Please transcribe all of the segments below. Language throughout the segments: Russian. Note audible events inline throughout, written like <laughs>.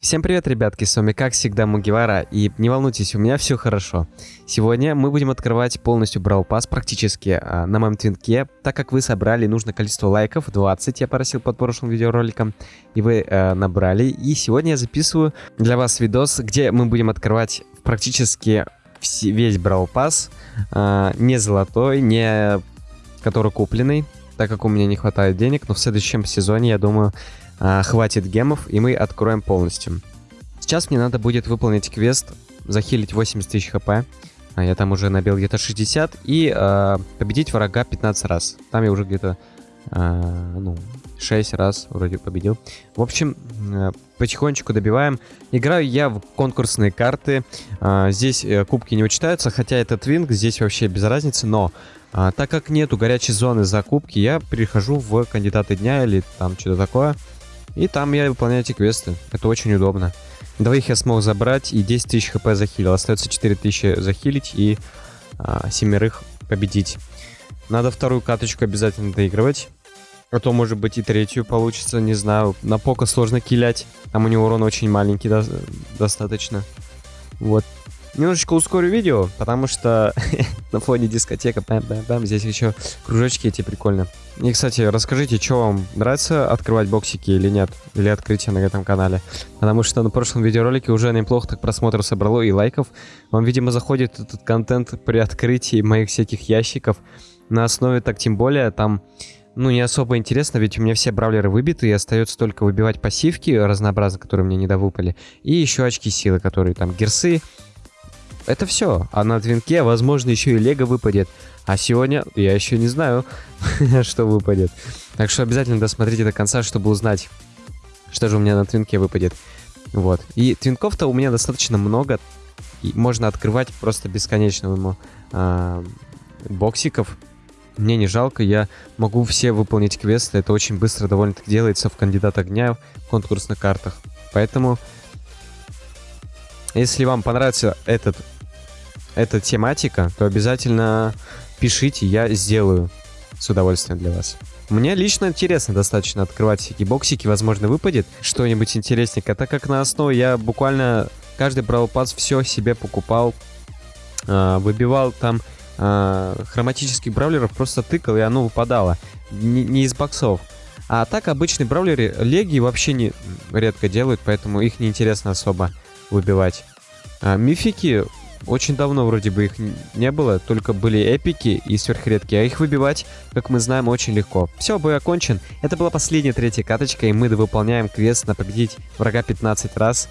Всем привет, ребятки, с вами как всегда Мугивара, и не волнуйтесь, у меня все хорошо. Сегодня мы будем открывать полностью Брал Пас практически а, на моем твинке, так как вы собрали нужное количество лайков, 20 я просил под прошлым видеороликом, и вы э, набрали. И сегодня я записываю для вас видос, где мы будем открывать практически весь Брал Пас, э, не золотой, не который купленный, так как у меня не хватает денег, но в следующем сезоне, я думаю, а, хватит гемов, и мы откроем полностью. Сейчас мне надо будет выполнить квест, захилить 80 тысяч хп. А я там уже набил где-то 60. И э, победить врага 15 раз. Там я уже где-то э, ну, 6 раз вроде победил. В общем, э, потихонечку добиваем. Играю я в конкурсные карты. Э, здесь э, кубки не учитаются, хотя это твинг, здесь вообще без разницы. Но э, так как нету горячей зоны за кубки, я перехожу в кандидаты дня или там что-то такое. И там я выполняю эти квесты. Это очень удобно. Двоих я смог забрать и 10 тысяч хп захилил. Остается 4 тысячи захилить и а, семерых победить. Надо вторую каточку обязательно доигрывать. А то, может быть, и третью получится, не знаю. На пока сложно килять. Там у него урон очень маленький до достаточно. Вот. Немножечко ускорю видео, потому что <laughs> на фоне дискотека, бам -бам -бам, здесь еще кружочки эти прикольно. И, кстати, расскажите, что вам нравится открывать боксики или нет, или открытие на этом канале. Потому что на прошлом видеоролике уже неплохо так просмотров собрало и лайков. Вам, видимо, заходит этот контент при открытии моих всяких ящиков. На основе так тем более, там ну, не особо интересно, ведь у меня все бравлеры выбиты, и остается только выбивать пассивки разнообразные, которые мне недовыпали, и еще очки силы, которые там герсы, это все. А на твинке, возможно, еще и лего выпадет. А сегодня я еще не знаю, <laughs> что выпадет. Так что обязательно досмотрите до конца, чтобы узнать, что же у меня на твинке выпадет. Вот. И твинков-то у меня достаточно много. И можно открывать просто бесконечно ему э, боксиков. Мне не жалко, я могу все выполнить квесты. Это очень быстро довольно-таки делается в кандидат огня в конкурсных картах. Поэтому если вам понравится этот, эта тематика, то обязательно пишите, я сделаю с удовольствием для вас. Мне лично интересно достаточно открывать всякие боксики, возможно выпадет что-нибудь интересненькое, так как на основе я буквально каждый брал пас все себе покупал, э, выбивал там э, хроматических бравлеров, просто тыкал и оно выпадало, не из боксов. А так обычные бравлеры леги вообще не редко делают, поэтому их не интересно особо выбивать. А, мифики очень давно вроде бы их не было, только были эпики и сверхредкие, а их выбивать, как мы знаем, очень легко. Все, бой окончен. Это была последняя третья каточка, и мы выполняем квест на победить врага 15 раз.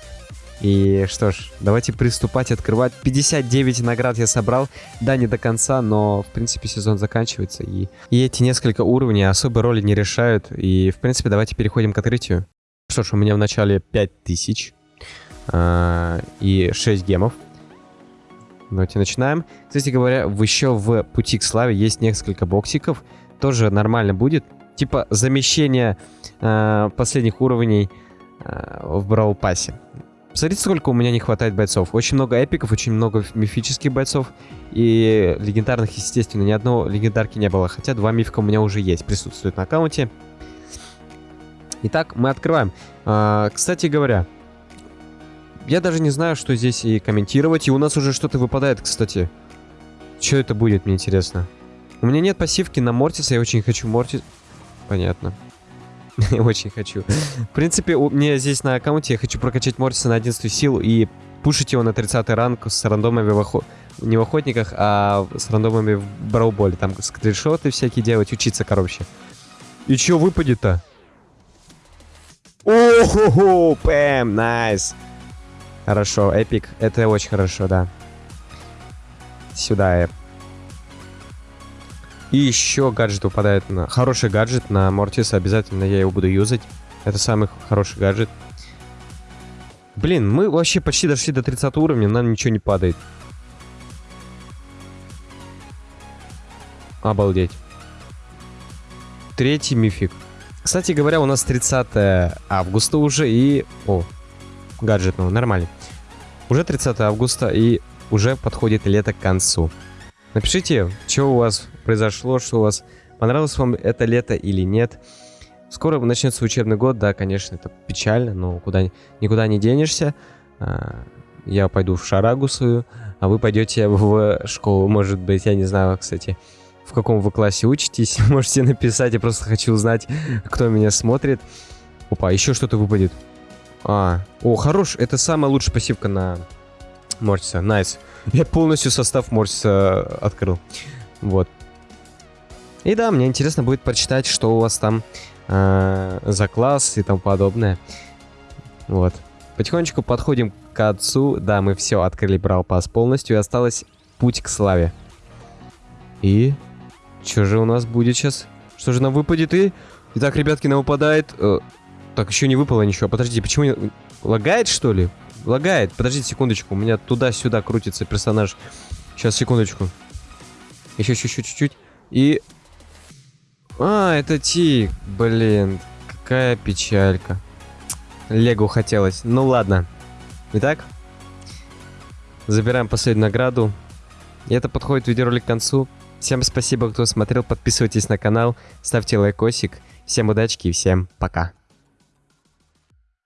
И что ж, давайте приступать, открывать. 59 наград я собрал. Да, не до конца, но, в принципе, сезон заканчивается. И, и эти несколько уровней особой роли не решают. И, в принципе, давайте переходим к открытию. Что ж, у меня в начале 5000 э, и 6 гемов. Давайте начинаем. Кстати говоря, еще в пути к славе есть несколько боксиков. Тоже нормально будет. Типа замещение э, последних уровней э, в Брау Пассе. Посмотрите, сколько у меня не хватает бойцов. Очень много эпиков, очень много мифических бойцов. И легендарных, естественно, ни одного легендарки не было. Хотя два мифика у меня уже есть, присутствуют на аккаунте. Итак, мы открываем. А, кстати говоря, я даже не знаю, что здесь и комментировать. И у нас уже что-то выпадает, кстати. Что это будет, мне интересно. У меня нет пассивки на Мортиса. Я очень хочу Мортис... Понятно. <laughs> Я очень хочу. В принципе, у меня здесь на аккаунте я хочу прокачать Мортиса на 11 сил и пушить его на 30 ранг с рандомами в не в охотниках, а с рандомами в брауболе. Там скриншоты всякие делать, учиться, короче. И чё выпадет-то? О-хо-хо, пэм, найс. Хорошо, эпик. Это очень хорошо, да. Сюда эп. И еще гаджет выпадает на... Хороший гаджет на Мортиса. Обязательно я его буду юзать. Это самый хороший гаджет. Блин, мы вообще почти дошли до 30 уровня, нам ничего не падает. Обалдеть. Третий мифик. Кстати говоря, у нас 30 августа уже и... О, гаджет, ну, нормально. Уже 30 августа и уже подходит лето к концу. Напишите, что у вас произошло, что у вас понравилось вам это лето или нет. Скоро начнется учебный год, да, конечно, это печально, но куда, никуда не денешься. А, я пойду в шарагу свою, а вы пойдете в школу, может быть, я не знаю, кстати, в каком вы классе учитесь. <laughs> Можете написать, я просто хочу узнать, кто меня смотрит. Опа, еще что-то выпадет. А, о, хорош, это самая лучшая пассивка на Мортиса, найс. Я полностью состав Мортиса открыл. Вот. И да, мне интересно будет прочитать, что у вас там э, за класс и тому подобное. Вот. Потихонечку подходим к отцу. Да, мы все открыли Брал Пас полностью. И осталось путь к славе. И... Что же у нас будет сейчас? Что же нам выпадет? И... Итак, ребятки, нам выпадает... Э, так, еще не выпало ничего. Подождите, почему не... Лагает, что ли? Лагает. Подождите секундочку. У меня туда-сюда крутится персонаж. Сейчас, секундочку. Еще чуть-чуть, чуть-чуть. И... А, это Тик. Блин, какая печалька. Лего хотелось. Ну ладно. Итак, забираем последнюю награду. И это подходит видеоролик к концу. Всем спасибо, кто смотрел. Подписывайтесь на канал, ставьте лайкосик. Всем удачки и всем пока.